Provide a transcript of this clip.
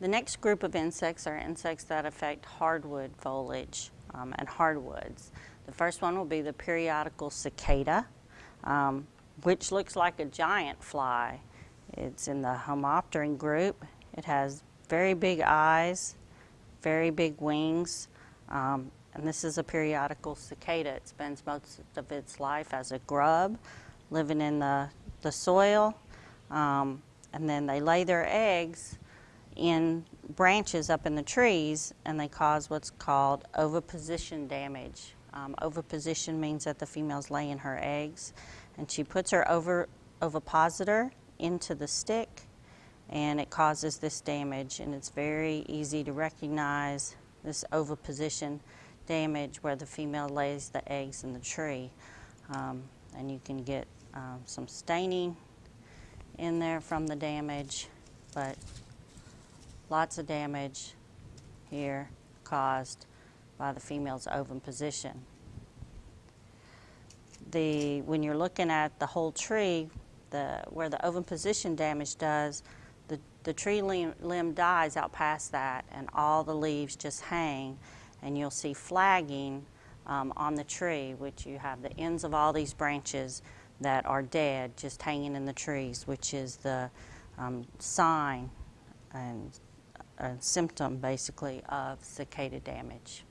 The next group of insects are insects that affect hardwood foliage um, and hardwoods. The first one will be the periodical cicada, um, which looks like a giant fly. It's in the Homopteran group. It has very big eyes, very big wings, um, and this is a periodical cicada. It spends most of its life as a grub, living in the, the soil, um, and then they lay their eggs in branches up in the trees and they cause what's called oviposition damage. Um, oviposition means that the female's laying her eggs and she puts her over, ovipositor into the stick and it causes this damage and it's very easy to recognize this oviposition damage where the female lays the eggs in the tree. Um, and you can get um, some staining in there from the damage, but lots of damage here caused by the female's oviposition. The, when you're looking at the whole tree, the, where the oviposition damage does, the, the tree limb, limb dies out past that and all the leaves just hang and you'll see flagging um, on the tree, which you have the ends of all these branches that are dead just hanging in the trees, which is the um, sign and a symptom basically of cicada damage.